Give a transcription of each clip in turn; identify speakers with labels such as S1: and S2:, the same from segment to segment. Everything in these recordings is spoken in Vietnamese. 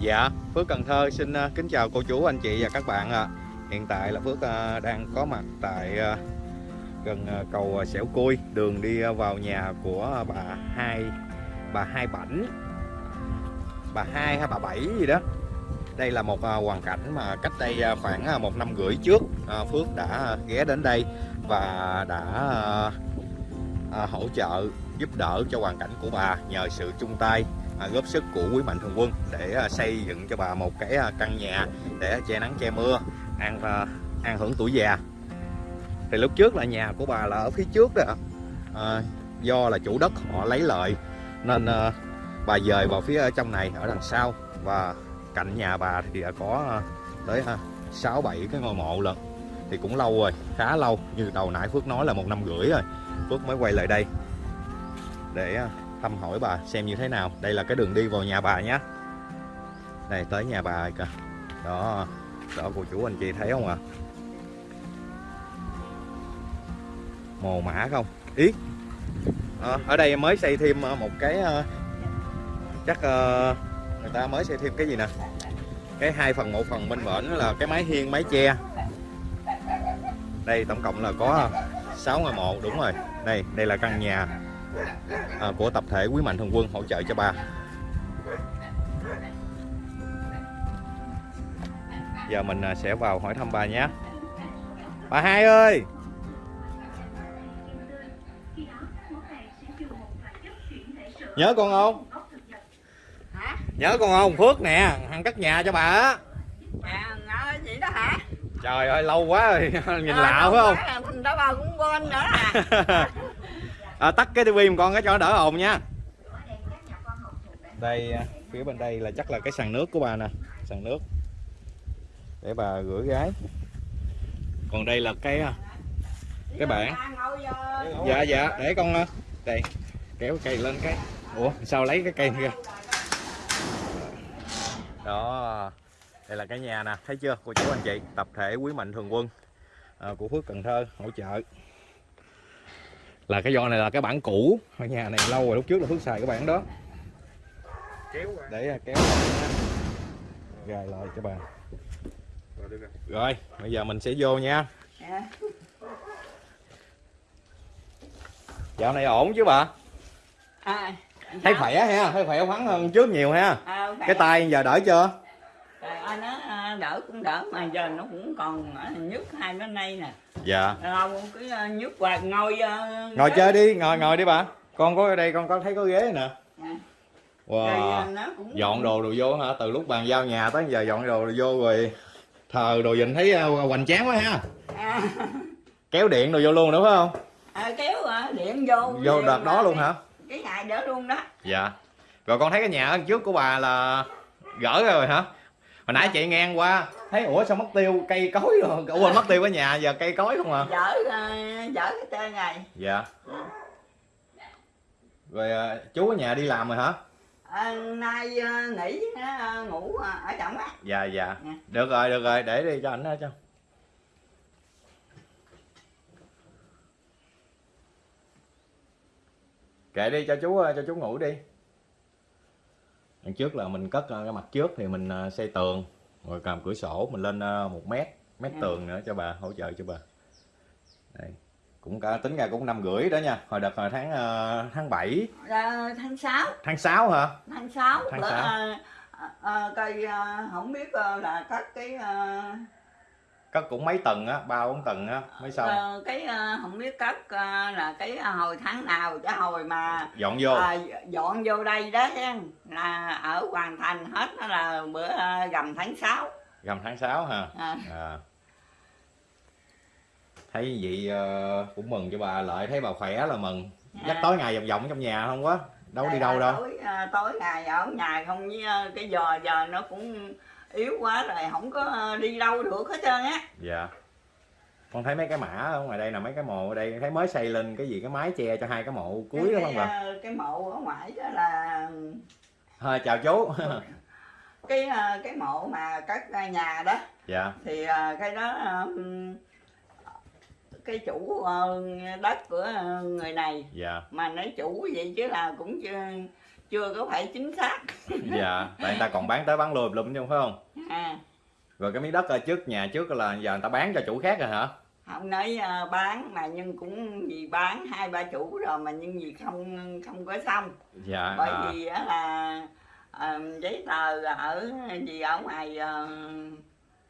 S1: Dạ, Phước Cần Thơ xin ờ, kính chào cô chú, anh chị và các bạn ạ. Hiện tại là Phước ờ, đang có mặt tại ờ, gần cầu Sẻo Cui, đường đi vào nhà của bà hai bà hai Bảnh, bà hai hay bà Bảy gì đó. Đây là một hoàn cảnh mà cách đây khoảng một năm rưỡi trước Phước đã ghé đến đây và đã hỗ trợ giúp đỡ cho hoàn cảnh của bà nhờ sự chung tay à, góp sức của quý mạnh thường quân để à, xây dựng cho bà một cái à, căn nhà để che nắng che mưa ăn à, ăn hưởng tuổi già. Thì lúc trước là nhà của bà là ở phía trước đó à, do là chủ đất họ lấy lợi nên à, bà dời vào phía à, trong này ở đằng sau và cạnh nhà bà thì đã có à, tới à, sáu bảy cái ngôi mộ lận. Thì cũng lâu rồi khá lâu như đầu nãy Phước nói là một năm rưỡi rồi Phước mới quay lại đây để à, thăm hỏi bà xem như thế nào. Đây là cái đường đi vào nhà bà nhé đây tới nhà bà rồi kìa. Đó đó cô chú anh chị thấy không ạ? À? mồ mã không? Ít à, ờ, ở đây mới xây thêm ờ, một cái ờ, chắc người ta mới xây thêm cái gì nè? Cái hai phần một phần bên bển là cái mái hiên mái che. Đây tổng cộng là có 6 ngôi mộ đúng rồi. Đây đây là căn nhà à, của tập thể Quý Mạnh Thường Quân hỗ trợ cho bà. Giờ mình à, sẽ vào hỏi thăm bà nhé. Bà hai ơi. Nhớ con không?
S2: hả
S1: Nhớ con không? Phước nè, thằng cất nhà cho bà á.
S2: à vậy đó hả
S1: Trời ơi lâu quá rồi, nhìn
S2: Ờ,
S1: lạ phải không?
S2: đó bà cũng quên nữa à
S1: à, tắt cái tivi một con cái cho nó đỡ ồn nha. Đây à, phía bên đây là chắc là cái sàn nước của bà nè, sàn nước để bà rửa gái. Còn đây là cái à, Cái bảng. dạ dạ để con à, đây kéo cây lên cái. Ủa sao lấy cái cây kia? Đó. Đây là cái nhà nè, thấy chưa cô chú anh chị, tập thể Quý Mạnh Thường Quân à, của Phước Cần Thơ hỗ trợ. Là cái do này là cái bản cũ, ngôi nhà này lâu rồi lúc trước là Phước xài cái bản đó.
S3: kéo qua.
S1: Để à, kéo lại gài lại cho bà.
S3: Rồi được rồi
S1: rồi bây giờ mình sẽ vô nha.
S2: Dạ.
S1: dạo này ổn chứ bà?
S2: À,
S1: thấy
S2: sao?
S1: khỏe ha thấy khỏe khoắn hơn trước nhiều ha.
S2: À,
S1: cái tay giờ đỡ chưa
S2: Trời ơi, nó à, đỡ cũng đỡ mà giờ nó cũng còn à, nhức hai bên đây nè.
S1: Dạ.
S2: Lâu cứ à, nhức hoài ngồi à,
S1: ngồi chơi đi ngồi ngồi đi bà. Con có ở đây con có thấy có ghế nè.
S2: Dạ.
S1: Wow. Dọn đồ đồ vô hả? Từ lúc bàn giao nhà tới giờ dọn đồ đồ vô rồi thờ đồ dình thấy hoành tráng quá ha.
S2: À,
S1: kéo điện đồ vô luôn nữa phải không?
S2: À, kéo à, điện vô.
S1: Vô đợt đó luôn hả?
S2: cái ngày đó luôn đó.
S1: Dạ. Rồi con thấy cái nhà trước của bà là gỡ rồi hả hồi nãy chị ngang qua thấy ủa sao mất tiêu cây cối rồi. Ủa quên mất tiêu ở nhà giờ cây cối không à?
S2: Dở à, dở cái tên này.
S1: Dạ. Rồi à, chú ở nhà đi làm rồi hả?
S2: À, nay nghỉ ngủ ở trong á.
S1: Dạ dạ.
S2: Dạ.
S1: được rồi được rồi để đi cho ảnh đó cho kệ đi cho chú cho chú ngủ đi đằng trước là mình cất ờ, cái mặt trước thì mình ờ, xây tường rồi cầm cửa sổ mình lên ờ, một mét mét
S2: Ừ.
S1: tường nữa cho bà hỗ trợ cho bà đây cũng cả tính ra cũng năm rưỡi đó nha hồi đợt hồi tháng tháng 7
S2: à, tháng 6
S1: tháng 6 hả
S2: tháng 6
S1: Tháng
S2: bữa,
S1: sáu.
S2: à, à, à, cây à, không biết à, là các cái à,
S1: cất cũng mấy tầng á ba bốn tầng á mới xong
S2: à, cái à, không biết các à, là cái à, hồi tháng nào cái hồi mà
S1: dọn vô.
S2: à, dọn vô đây đó là ở hoàn thành hết đó là bữa gầm tháng 6
S1: gầm tháng 6 hả?
S2: À,
S1: à. thấy vậy ờ, cũng mừng cho bà lợi thấy bà khỏe là mừng. Dắt
S2: À.
S1: tối ngày vòng vòng trong nhà không quá đâu đi
S2: Tại
S1: đâu đâu.
S2: tối, tối ngày ở nhà không với cái giờ giờ nó cũng yếu quá rồi không có à, đi đâu được hết trơn á.
S1: Dạ. Con thấy mấy cái mã ở ngoài đây là mấy cái mộ ở đây thấy mới xây lên cái gì cái mái che cho hai cái mộ cuối đó
S2: cái,
S1: không bà?
S2: à, cái mộ ở ngoài đó là
S1: thôi chào chú.
S2: Cái à, cái mộ mà cất nhà đó.
S1: Dạ.
S2: Thì cái đó cái chủ ờ, đất của ờ, người này.
S1: Dạ.
S2: Mà nói chủ vậy chứ là cũng chưa chưa có phải chính xác.
S1: Dạ tại người ta còn bán tới bán lui lum chứ không phải không?
S2: À,
S1: rồi cái miếng đất ở trước nhà trước là giờ người ta bán cho chủ khác rồi hả?
S2: Không nói ờ, bán mà nhưng cũng vì bán hai ba chủ rồi mà nhưng vì không không có xong.
S1: Dạ
S2: bởi
S1: à,
S2: vì á là ờ, giấy tờ ở gì ở ngoài ờ,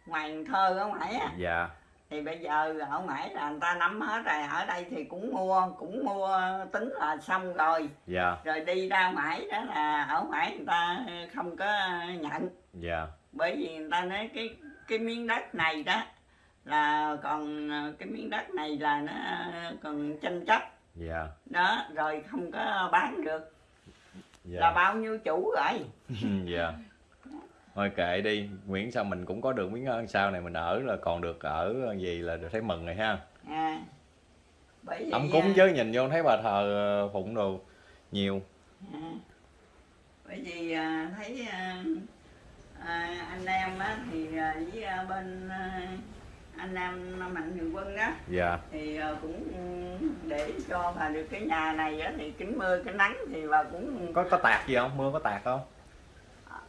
S2: ngoài thơ ở ngoài á.
S1: Dạ
S2: thì bây giờ ở ngoài là người ta nắm hết rồi ở đây thì cũng mua cũng mua tính là xong rồi.
S1: Dạ.
S2: Rồi đi ra ngoài đó là ở ngoài người ta không có nhận.
S1: Dạ.
S2: Bởi vì người ta nói cái cái miếng đất này đó là còn cái miếng đất này là nó còn tranh chấp.
S1: Dạ.
S2: Đó rồi không có bán được.
S1: Dạ.
S2: Là bao nhiêu chủ rồi?
S1: Dạ thôi kệ đi miễn sao mình cũng có được miếng ăn sau này mình ở là còn được ở gì là được thấy mừng rồi ha.
S2: À, bởi
S1: ấm cúng
S2: à,
S1: chứ nhìn vô thấy bà thờ ờ, phụng đồ nhiều.
S2: À, bởi vì à, thấy à, à, anh em á, thì à, với à, bên à, anh em mạnh thường quân đó
S1: dạ.
S2: thì à, cũng để cho bà được cái nhà này á, thì kính mưa kính nắng thì bà cũng
S1: có có tạt gì không? Mưa có tạt không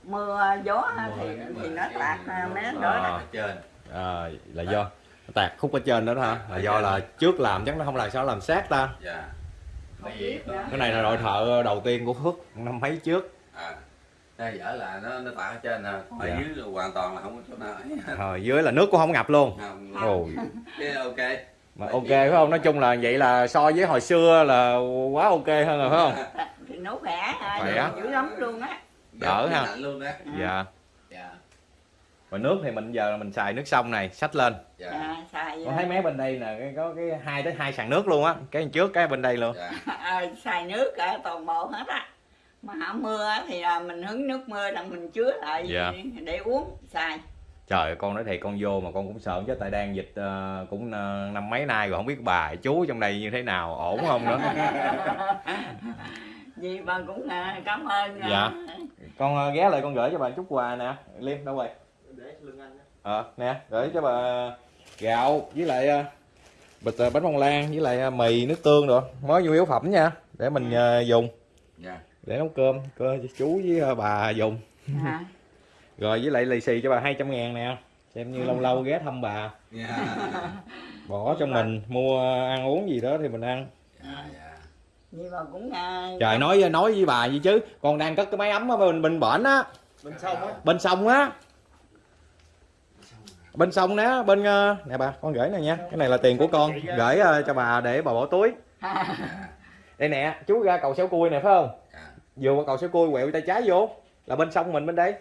S2: mưa gió á, thì thì nó tạt à, mấy đó
S1: À.
S2: đó
S3: trên.
S1: à, là do tạt khúc ở trên đó đó hả? Là do là trước làm chắc nó không làm sao làm sát ta.
S3: Dạ.
S2: Không
S1: cái này là đội thợ đầu tiên của phước năm mấy trước.
S3: À đây dở là nó nó tạt ở trên nè ở
S1: Dạ.
S3: dưới là hoàn toàn là không có chỗ nào ấy.
S1: Rồi dưới là nước cũng không ngập luôn.
S3: Không.
S1: Ồ
S3: cái ok.
S1: Mà ok phải không? Nói chung là vậy là so với hồi xưa là quá ok hơn rồi phải không?
S2: Thì nó khỏe à,
S1: Khỏe.
S2: dữ lắm luôn á
S1: Đỡ ha.
S3: lạnh luôn đó
S1: dạ.
S3: Dạ.
S1: Và nước thì mình giờ mình xài nước sông này xách lên.
S3: Dạ.
S2: À, xài
S1: con thấy mấy bên đây nè cái có cái hai tới hai sàn nước luôn á cái trước cái bên đây luôn.
S3: Dạ.
S2: À, xài nước cả toàn bộ hết á. Mà hả mưa á thì là mình hứng nước mưa là mình chứa lại
S1: Dạ.
S2: để uống xài.
S1: Trời ơi, con nói thiệt con vô mà con cũng sợ chứ tại đang dịch ờ, cũng ờ, năm mấy nay rồi không biết bà chú trong đây như thế nào ổn không nữa
S2: vì bà cũng à, cảm ơn à,
S1: Dạ. con ờ, ghé lại con gửi cho bà chút quà nè. Liêm đâu rồi?
S3: Để lưng anh
S1: ờ nè gửi cho bà gạo với lại ờ, bịch ờ, bánh bông lan với lại mì nước tương rồi mới nhu yếu phẩm nha để mình ờ, dùng.
S3: Dạ.
S1: Để nấu cơm cơ cho chú với bà dùng.
S2: À,
S1: rồi với lại lì xì cho bà 200 ngàn nè. Xem như lâu lâu ghé thăm bà.
S3: Dạ.
S1: Bỏ cho mình mua ăn uống gì đó thì mình ăn.
S3: Dạ dạ
S2: cũng à,
S1: trời nói nói với bà gì chứ. Con đang cất cái máy ấm ở bên bên bển á.
S3: Bên sông á.
S1: Bên sông á. Bên sông nè bên ờ, nè bà con gửi này nha. Cái này là tiền của con. Gửi ờ, cho bà để bà bỏ túi. Đây nè chú ra cầu xéo cui nè phải không?
S3: Dạ.
S1: Vừa qua cầu xéo cui quẹo tay trái vô. Là bên sông mình bên đây.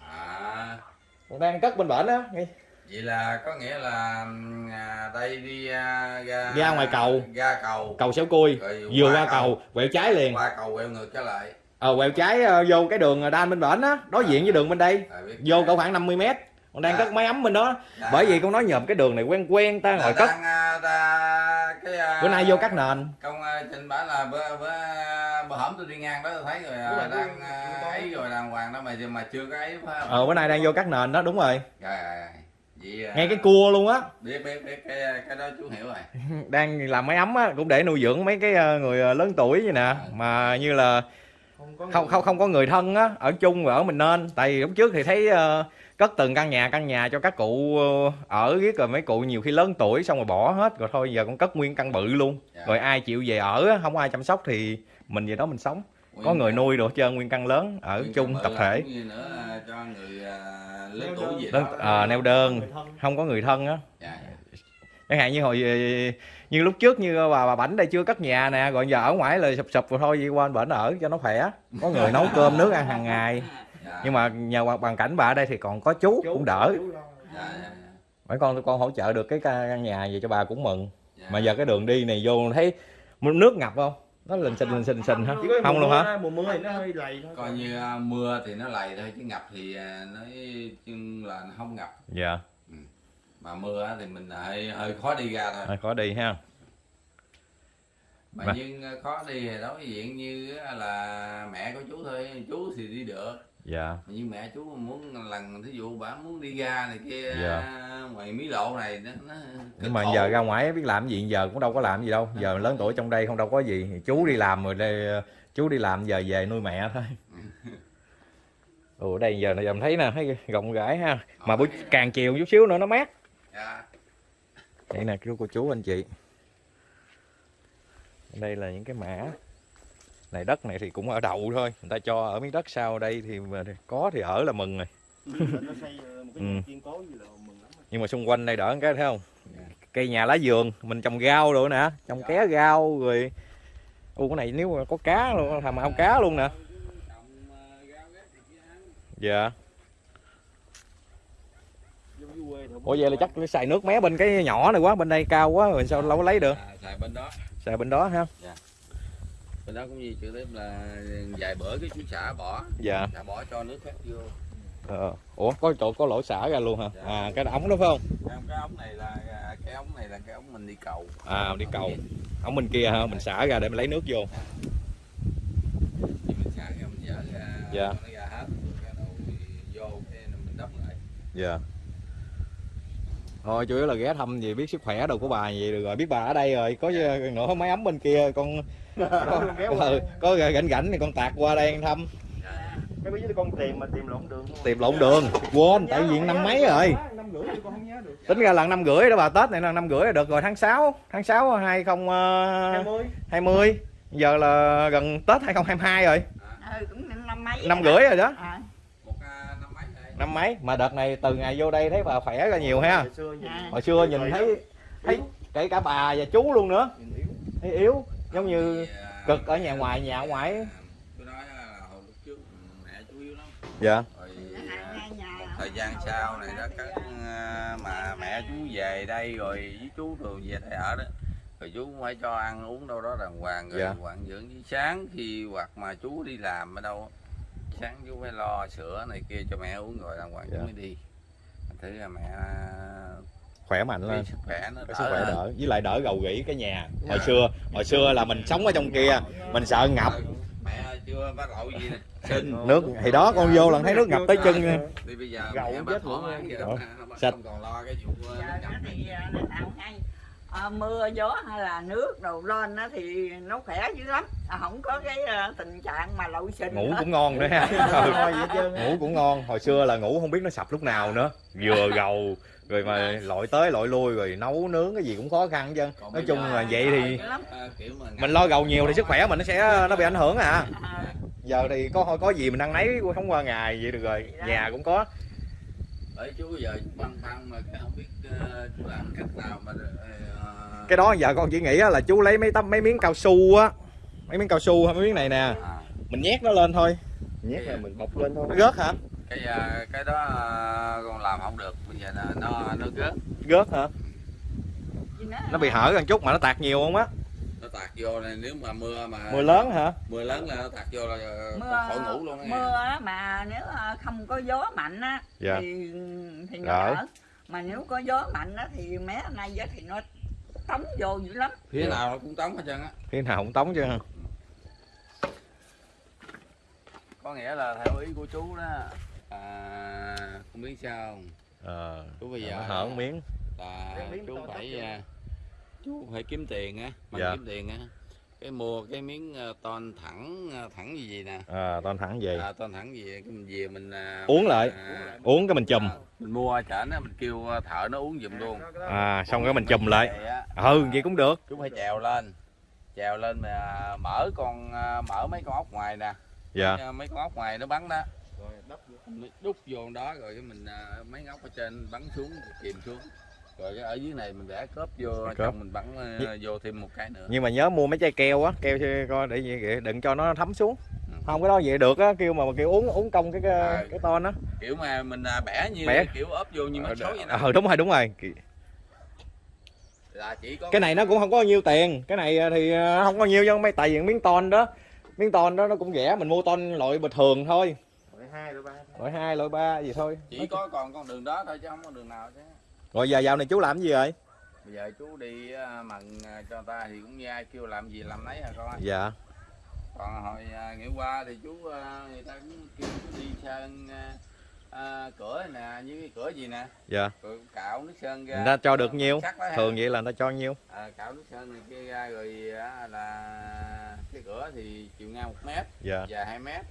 S3: À.
S1: Còn đang cất bên bển á nghe.
S3: Vậy là có nghĩa là à, đây đi à, ra
S1: Ra ngoài cầu.
S3: ra cầu.
S1: Cầu xéo cui. Vừa
S3: qua
S1: qua cầu. quẹo trái liền.
S3: Qua cầu quẹo ngược trở lại.
S1: Ờ quẹo trái ờ, vô cái đường đan bên bển á đối diện với đường bên đây.
S3: À,
S1: vô cỡ khoảng 50 mét. Còn đang
S3: Dạ.
S1: cất máy ấm bên đó.
S3: Dạ.
S1: bởi vì con nói nhầm cái đường này quen quen ta
S3: là
S1: ngồi cất.
S3: đang, à, ta, cái, à,
S1: bữa nay vô cắt nền.
S3: công à, trình bảo là bữa bữa bữa hổm tôi đi ngang đó tôi thấy rồi à, đang à, ấy rồi đàng hoàng đó mà mà chưa có ấy phải không?
S1: ờ bữa nay đang vô cắt nền đó đúng rồi.
S3: Rồi, rồi, rồi. Vậy à,
S1: ngay cái cua luôn á.
S3: biết biết biết cái cái đó chú hiểu rồi.
S1: Đang làm máy ấm á cũng để nuôi dưỡng mấy cái ờ, người ờ, lớn tuổi vậy nè. Mà như là
S4: không có
S1: không không không có người thân á ở chung rồi ở mình nên. Tại vì lúc trước thì thấy ờ, cất từng căn nhà căn nhà cho các cụ ở riết rồi mấy cụ nhiều khi lớn tuổi xong rồi bỏ hết rồi thôi giờ con cất nguyên căn bự luôn.
S3: Dạ.
S1: rồi ai chịu về ở không ai chăm sóc thì mình về đó mình sống. Có người nuôi đồ hết trơn nguyên căn lớn ở
S3: Nguyên
S1: chung tập thể.
S3: nữa à, cho người à, tuổi
S4: đơn.
S3: gì
S1: Lớn-
S3: đó
S1: à, neo đơn không có người thân á
S3: dạ, dạ.
S1: chẳng hạn như hồi như lúc trước như bà bà bảnh đây chưa cất nhà nè rồi giờ ở ngoài là sụp sụp rồi thôi đi qua bển ở cho nó khỏe có người nấu cơm nước ăn hàng ngày
S3: Dạ.
S1: nhưng mà nhờ hoàn- cảnh bà ở đây thì còn có chú, cũng đỡ
S4: chú
S3: dạ, dạ, dạ.
S1: mấy con con hỗ trợ được cái căn nhà gì cho bà cũng mừng
S3: Dạ.
S1: mà giờ cái đường đi này vô thấy nước ngập không nó lình xình lình xình xình hả? Không luôn hả?
S4: mùa mưa thì nó hơi lầy thôi.
S3: Coi như à, mưa thì nó lầy thôi chứ ngập thì à, nói chung là nó không ngập.
S1: Dạ.
S3: Mà mưa á thì mình hơi hơi khó đi ra thôi.
S1: Thôi khó đi ha.
S3: Mà
S1: Mà-
S3: nhưng à, khó đi thì đối diện như á là mẹ của chú thì đi được.
S1: Dạ.
S3: Nhưng mẹ chú muốn lần thí dụ bà muốn đi ra này kia
S1: Dạ.
S3: ngoài mí lộ này nó, nó
S1: nhưng mà giờ ra ngoài biết làm gì giờ cũng đâu có làm gì đâu. Giờ lớn tuổi trong đây không đâu có gì. Chú đi làm rồi đây chú đi làm giờ về nuôi mẹ thôi. Ồ đây giờ này em thấy nè thấy rộng rãi ha. Mà buổi càng chiều chút xíu nữa nó mát.
S3: Dạ.
S1: đây nè chú cô chú anh chị. Đây là những cái mã này đất này thì cũng ở đậu thôi. Người ta cho ở miếng đất sau đây thì mà có thì ở là mừng rồi.
S4: Nó xây ờ, một cái
S1: Ừ. nhưng mà xung quanh đây đỡ cái thấy không? Cây nhà lá vườn mình trồng rau rồi nè trồng ké rau rồi. U cái này nếu mà có cá luôn làm ao cá luôn nè. Dạ. Ủa vậy là chắc phải xài nước mé bên cái nhỏ này quá bên đây cao quá rồi sao có lấy được?
S3: À, xài bên đó.
S1: Xài bên đó ha
S3: bên đó cũng như trực tiếp là vài bữa cái chú xả bỏ.
S1: Dạ.
S3: Xả bỏ cho nước khác vô.
S1: Ờ. ủa có chỗ có lỗ xả ra luôn hả?
S3: Dạ.
S1: à cái ống đó phải không?
S3: Cái, cái ống này là cái ống này là cái ống mình đi cầu.
S1: À đi cầu. ống bên kia hả? Mình xả ra để mình lấy nước vô.
S3: Thì mình xả ra mình dở ra
S1: Dạ.
S3: nó ra hết. Cái đầu vô cái mình đắp lại.
S1: Dạ thôi chủ yếu là ghé thăm gì biết sức khỏe đồ của bà vậy được rồi. Biết bà ở đây rồi có nữa máy ấm bên kia con có, ừ, có rảnh rảnh thì con tạt qua đây ăn thăm.
S4: Cái bây giờ con tìm mà tìm lộn đường không?
S1: tìm lộn đường quên tại vì năm mấy rồi.
S4: Năm rưỡi thì con không nhớ được
S1: tính ra là năm rưỡi đó bà tết này là năm rưỡi là được rồi tháng 6 tháng 6 2020
S4: hai mươi.
S1: giờ là gần tết 2022 rồi.
S2: Ừ cũng năm mấy.
S1: Năm rưỡi rồi đó.
S2: À,
S3: năm mấy?
S1: Mà đợt này từ ngày vô đây thấy bà khỏe ra nhiều ha.
S4: Hồi xưa nhìn
S2: À.
S1: hồi xưa nhìn thấy thấy kể cả bà và chú luôn nữa.
S4: Yếu.
S1: Thấy yếu giống như
S3: à,
S1: cực ở nhà ngoài nhà ở ngoài.
S3: à, tôi nói là hồi lúc trước mẹ chú yếu lắm.
S1: Dạ.
S3: Thời gian sau này đó các à, mà mẹ chú về đây rồi với chú rồi về đây ở đó rồi chú cũng phải cho ăn uống đâu đó đàng hoàng rồi
S1: Dạ.
S3: quản dưỡng với sáng khi hoặc mà chú đi làm ở đâu sáng chú phải lo sữa này kia cho mẹ uống rồi đàng hoàng
S1: Dạ.
S3: chú mới đi. Thử là mẹ
S1: khỏe mạnh
S3: cái
S1: lên.
S3: sức khỏe nó đỡ
S1: sức khỏe đỡ. Với lại đỡ gầu gỉ cái nhà. Hồi xưa hồi xưa là mình sống ở trong kia mình sợ ngập.
S3: Mẹ chưa bắt lậu gì nè.
S1: Nước thì đó con vô lần thấy nước ngập tới chân. Nha.
S3: đi bây giờ bà
S4: chết luôn
S1: sạch.
S3: không còn lo cái vụ
S2: à, mưa gió hay là nước đầu lên á thì nó khỏe dữ lắm. À, không có cái à, tình trạng mà lậu sinh
S1: ngủ cũng ngon nữa ha.
S4: Á.
S1: ngủ cũng ngon. Hồi xưa là ngủ không biết nó sập lúc nào nữa. Vừa gầu rồi mà lội tới lội lui rồi nấu nướng cái gì cũng khó khăn chứ. Nói chung là vậy thì
S3: Ờ,
S1: mình lo gầu nhiều thì sức khỏe mình nó sẽ nó bị ảnh hưởng à.
S2: À,
S1: giờ thì có có gì mình ăn nấy không qua ngày vậy được rồi. Nhà cũng có.
S3: Bởi chú giờ băn khoăn mà không biết ờ, chú làm cách nào mà ờ,
S1: cái đó giờ con chỉ nghĩ á là chú lấy mấy tấm mấy miếng cao su á. Mấy miếng cao su hay mấy miếng này nè.
S3: À,
S1: mình nhét nó lên thôi.
S4: Nhét là mình bọc lên thôi.
S1: Nó rớt hả?
S3: Cái ờ, cái đó ờ, con làm không được. Bây giờ nó nó, rớt
S1: rớt hả? Nó bị hở gần chút mà nó tạt nhiều không á?
S3: Nó tạt vô này nếu mà mưa mà
S1: mưa lớn hả?
S3: Mưa lớn là nó tạt vô là
S2: mưa
S3: khỏi ngủ luôn á
S2: mưa á, mà nếu à, không có gió mạnh á
S1: Dạ.
S2: thì thì nó
S1: Đỡ.
S2: mà nếu có gió mạnh á thì mé nay thì nó tống vô dữ lắm.
S3: Phía nào nó cũng tống hết trơn á.
S1: Thế nào cũng tống chứ ha
S3: có nghĩa là theo ý của chú đó à, không biết sao không?
S1: ờ
S3: chú bây giờ
S1: hở miếng.
S3: là chú phải à, chú phải kiếm tiền á mà
S1: Dạ.
S3: kiếm tiền á. Cái mua cái miếng à, ton thẳng à, thẳng gì gì nè.
S1: À toàn thẳng về
S3: à, ton thẳng gì cái mình về mình à,
S1: Uống lại.
S3: à,
S1: uống cái mình chùm.
S3: à, mình mua ở chợ nó mình kêu à, thợ nó uống giùm luôn.
S1: À xong cái mình chùm lại. ừ vậy cũng được.
S3: Chú phải trèo lên. Trèo lên mà mở con à, mở mấy con ốc ngoài nè.
S1: Dạ.
S3: Mấy, con ốc ngoài nó bắn đó.
S4: Rồi đắp vô.
S3: Đó rồi cái mình mấy ngóc ở trên bắn xuống chìm xuống. Rồi cái ở dưới này mình vẽ cớp vô
S1: Cớp.
S3: trong mình bắn vô thêm một cái nữa.
S1: Nhưng mà nhớ mua mấy chai keo á keo coi để đừng cho nó thấm xuống. Không cái đó vậy được á kêu mà kêu uống uống công cái cái,
S3: À.
S1: cái ton á.
S3: Kiểu mà mình à, bẻ như
S1: Bẻ.
S3: kiểu ốp vô như mắt số vậy nè.
S1: ờ đúng rồi đúng rồi.
S3: Là chỉ có
S1: cái này nó cũng không có nhiêu tiền. Cái này thì ờ, không có nhiêu chứ mấy tại vì miếng ton đó miếng ton đó nó cũng rẻ mình mua ton loại bình thường thôi.
S4: Loại hai loại ba.
S1: Loại hai loại ba gì thôi.
S3: Chỉ có còn con đường đó thôi chứ không có đường nào chứ.
S1: Rồi giờ dạo này chú làm gì rồi
S3: bây giờ chú đi à, mần à, cho ta thì cũng như ai kêu làm gì làm nấy à con
S1: dạ
S3: còn hồi à, ngày qua thì chú à, người ta cũng kêu chú đi sơn à, à, cửa nè như cái cửa gì nè.
S1: Dạ.
S3: Rồi cạo nước sơn ra.
S1: Người ta cho được nhiêu
S3: đó ha.
S1: thường vậy là người ta cho nhiêu
S3: à, cạo nước sơn này kia ra rồi là cái cửa thì chiều ngang một mét
S1: dạ.
S3: dài 2 mét.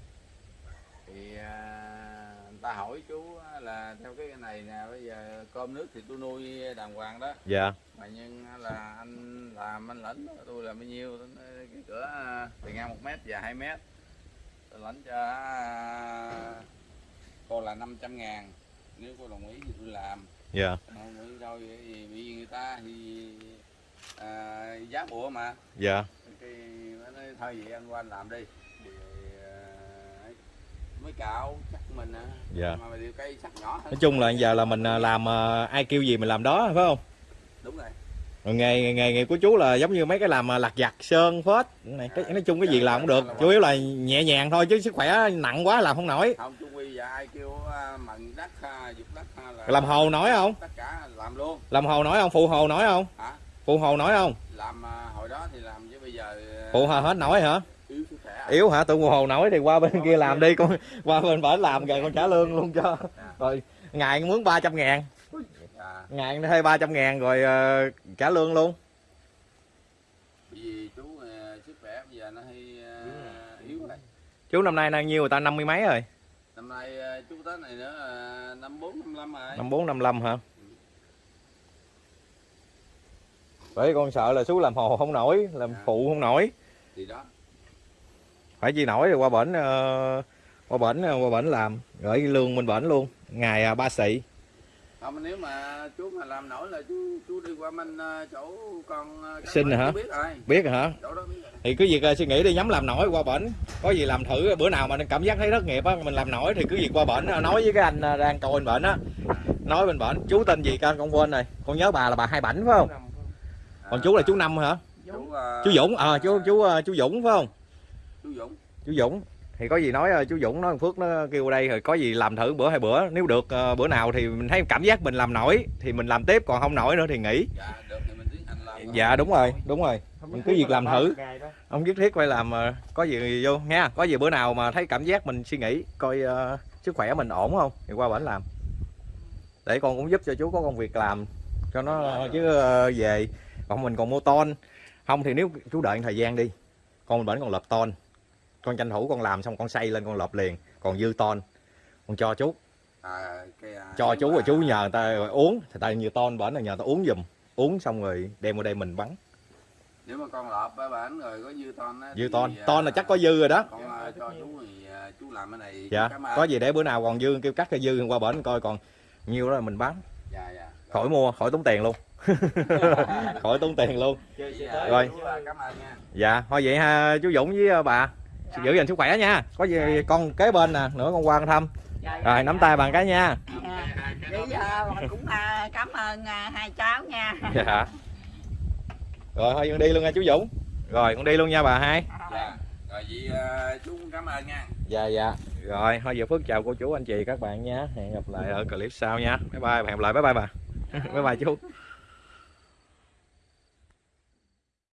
S3: Thì à, người ta hỏi chú là theo cái này nè bây giờ cơm nước thì tôi nuôi đàng hoàng đó.
S1: Dạ.
S3: Mà nhưng là anh làm anh lãnh tôi là bao nhiêu cái cửa à, bề ngang một mét dài 2 mét. Tôi lãnh cho à, cô là 500 ngàn nếu cô đồng ý thì tôi làm.
S1: Dạ.
S3: Không nghĩ đâu thì bị người ta thì à, giá bùa mà.
S1: Dạ.
S3: Cái nó nói thôi vậy anh qua anh làm đi. Thì à, mới cạo chắc mình à
S1: Dạ. nói chung là giờ là mình à, làm à, ai kêu gì mình làm đó phải không?
S3: Đúng rồi.
S1: Rồi nghề nghề của chú là giống như mấy cái làm à, lặt vặt sơn phết này cái nói chung cái gì làm cũng được. Chủ yếu là nhẹ nhàng thôi chứ sức khỏe nặng quá làm không nổi.
S3: Không chú quy giờ ai kêu mần đất ha, dục đất ha, là
S1: làm hồ nổi không?
S3: tất cả làm luôn.
S1: Làm hồ nổi không? Phụ hồ nổi không?
S3: Hả?
S1: Phụ hồ nổi không?
S3: Làm hồi đó thì làm chứ bây giờ
S1: phụ hồ hết nổi hả
S3: yếu
S1: hả? Tụi hồ nổi thì qua bên kia làm đi con qua bên bển làm rồi con trả lương luôn cho. Rồi ngày mướn 300 ngàn. Ngày thuê 300 ngàn rồi ờ, trả lương luôn.
S3: Bởi vì chú sức khỏe bây giờ nó hơi yếu rồi.
S1: chú năm nay đang nhiêu người ta? Năm mươi mấy rồi.
S3: Năm nay chú tết này nữa năm bốn năm năm rồi.
S1: Năm bốn năm lăm hả? Bởi con sợ là chú làm hồ không nổi làm
S3: Dạ.
S1: phụ không nổi.
S3: Thì đó
S1: phải chi nổi rồi qua bển ờ, qua bển ờ, qua bển làm. Gửi lương bên bển luôn. Ngày à, ba xị.
S3: Không nếu mà chú mà làm nổi là chú chú đi qua bên à, chỗ con à,
S1: Xin hả?
S3: chú biết rồi.
S1: Biết rồi hả
S3: biết rồi.
S1: Thì cứ việc ờ, suy nghĩ đi nhắm làm nổi qua bển. Có gì làm thử bữa nào mà cảm giác thấy thất nghiệp á mình làm nổi thì cứ việc qua bển ờ, nói với cái anh ờ, đang coi bên bển á. Nói bên bển chú tên gì con con quên rồi. Con nhớ bà là bà hai bảnh phải không? Còn chú là chú năm hả?
S3: Chú à,
S1: chú Dũng ờ chú chú ờ, chú Dũng phải không?
S3: chú
S1: chú Dũng. Thì có gì nói ờ, chú Dũng nói Phước nó kêu đây rồi có gì làm thử bữa hai bữa. Nếu được ờ, bữa nào thì mình thấy cảm giác mình làm nổi thì mình làm tiếp còn không nổi nữa thì nghỉ.
S3: Dạ được thì mình làm
S1: dạ đúng rồi đúng rồi. Mình cứ việc làm thử. không nhất thiết phải làm ờ, có gì vô nha có gì bữa nào mà thấy cảm giác mình suy nghĩ coi ờ, sức khỏe mình ổn không thì qua bển làm. Để con cũng giúp cho chú có công việc làm cho nó chứ ờ, về. Còn mình còn mua ton. Không thì nếu chú đợi thời gian đi con bên bển còn lợp ton con tranh thủ con làm xong con xây lên con lợp liền. Còn dư ton con cho chú.
S3: À, cái, à,
S1: cho chú rồi chú nhờ người ta uống. Thì tại nhiều ton bển là nhờ ta uống giùm. Uống xong rồi đem qua đây mình bắn.
S3: Nếu mà con á bản rồi có dư ton á
S1: dư
S3: thì,
S1: ton.
S3: à,
S1: ton là chắc có dư rồi đó.
S3: con à, cho chú thì à, chú làm cái này
S1: dạ có gì để bữa nào còn dư kêu cắt cái dư qua bển coi còn nhiêu đó là mình bán
S3: dạ dạ.
S1: Khỏi mua khỏi tốn tiền luôn. Khỏi tốn tiền luôn.
S3: Dạ, dạ.
S1: Rồi. dạ thôi vậy ha chú Dũng với bà giữ gìn sức khỏe nha. Có gì con kế bên nè nữa con qua con thăm.
S2: Dạ,
S1: rồi nắm tay bằng cái nha.
S2: Dạ. Vậy giờ mình cũng à, cảm ơn à, hai cháu nha.
S1: Dạ. Rồi thôi con đi luôn nha chú Dũng. Rồi con đi luôn nha bà hai.
S3: Dạ. Rồi vậy à, chú cũng cảm ơn nha.
S1: Dạ dạ. Rồi thôi giờ Phước chào cô chú anh chị các bạn nha. Hẹn gặp lại ở clip sau nha. Bye bye hẹn gặp lại. Bye bye bà. Bye bye chú